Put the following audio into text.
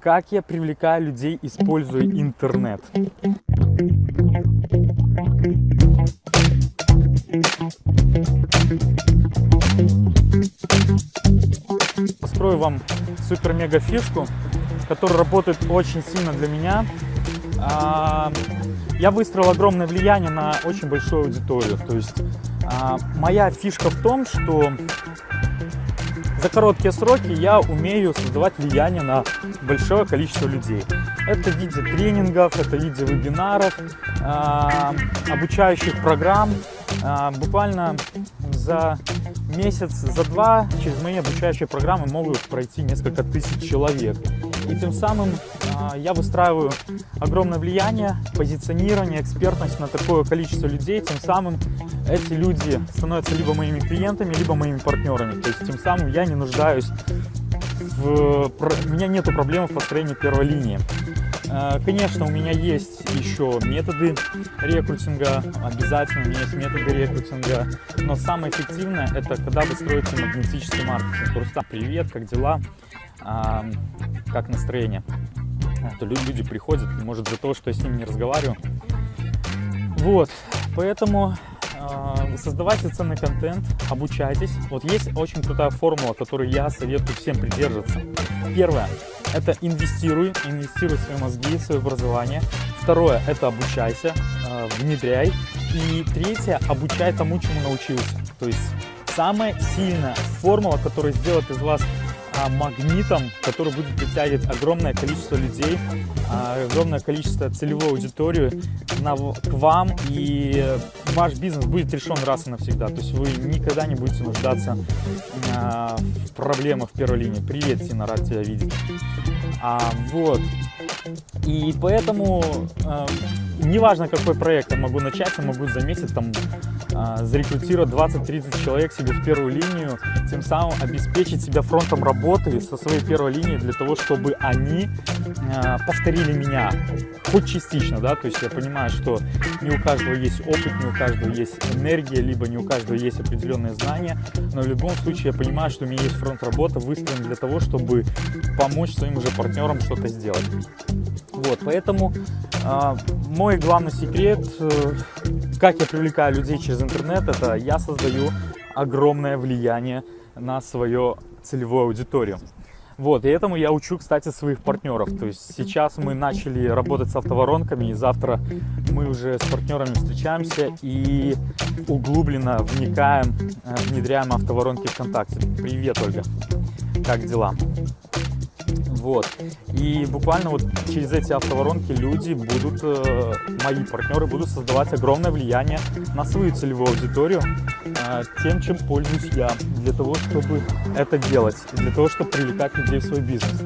как я привлекаю людей, используя интернет. Построю вам супер-мега фишку, которая работает очень сильно для меня. А, я выстроил огромное влияние на очень большую аудиторию. То есть а, моя фишка в том, что за короткие сроки я умею создавать влияние на большое количество людей. Это в виде тренингов, это в виде вебинаров, обучающих программ. Буквально за месяц, за два через мои обучающие программы могут пройти несколько тысяч человек. И тем самым я выстраиваю огромное влияние, позиционирование, экспертность на такое количество людей. Тем самым эти люди становятся либо моими клиентами, либо моими партнерами. То есть тем самым я не нуждаюсь в... У меня нет проблем в построении первой линии. Э, конечно, у меня есть еще методы рекрутинга, обязательно у меня есть методы рекрутинга, но самое эффективное это когда вы строите магнетический маркетинг. Рустам, привет, как дела, а, как настроение? То люди приходят, может, за то, что я с ними не разговариваю. Вот, поэтому э, создавайте ценный контент, обучайтесь. Вот есть очень крутая формула, которую я советую всем придерживаться. Первое – это инвестируй, инвестируй в свои мозги, в свое образование. Второе – это обучайся, э, внедряй. И третье – обучай тому, чему научился. То есть самая сильная формула, которая сделает из вас а, магнитом, который будет притягивать огромное количество людей, а, огромное количество целевой аудитории на, к вам, и ваш бизнес будет решен раз и навсегда. То есть вы никогда не будете нуждаться а, в проблемах в первой линии. Привет, Тина, рад тебя видеть. А, вот. И поэтому, э, неважно какой проект я могу начать, я могу за месяц там зарекрутировать 20-30 человек себе в первую линию, тем самым обеспечить себя фронтом работы со своей первой линии для того, чтобы они э, повторили меня, хоть частично, да, то есть я понимаю, что не у каждого есть опыт, не у каждого есть энергия, либо не у каждого есть определенные знания, но в любом случае я понимаю, что у меня есть фронт работы выстроен для того, чтобы помочь своим уже партнерам что-то сделать. Вот, поэтому э, мой главный секрет, э, как я привлекаю людей через интернет, это я создаю огромное влияние на свою целевую аудиторию. Вот, и этому я учу, кстати, своих партнеров. То есть сейчас мы начали работать с автоворонками, и завтра мы уже с партнерами встречаемся и углубленно вникаем, э, внедряем автоворонки ВКонтакте. Привет, Ольга! Как дела? Вот. И буквально вот через эти автоворонки люди будут, э, мои партнеры будут создавать огромное влияние на свою целевую аудиторию э, тем, чем пользуюсь я, для того, чтобы это делать, для того, чтобы привлекать людей в свой бизнес.